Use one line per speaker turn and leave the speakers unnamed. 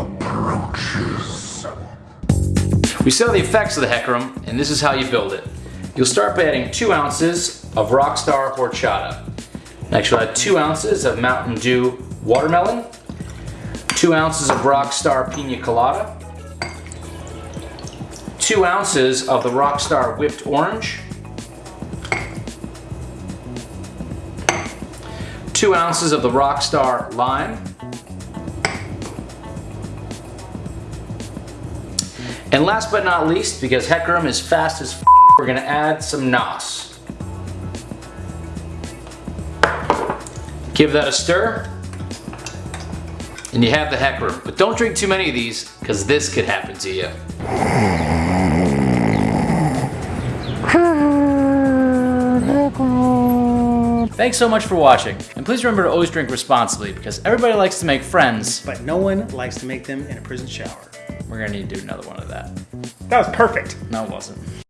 approaches. We sell the effects of the Hecarim, and this is how you build it. You'll start by adding two ounces of Rockstar Horchata. Next, you'll add two ounces of Mountain Dew Watermelon, two ounces of Rockstar Pina Colada, two ounces of the Rockstar Whipped Orange, two ounces of the Rockstar Lime, and last but not least, because Hecarim is fast as f we're gonna add some NOS. Give that a stir, and you have the Hecarim. But don't drink too many of these, because this could happen to you. Thanks so much for watching, and please remember to always drink responsibly because everybody likes to make friends.
But no one likes to make them in a prison shower.
We're gonna need to do another one of that.
That was perfect.
No, it wasn't.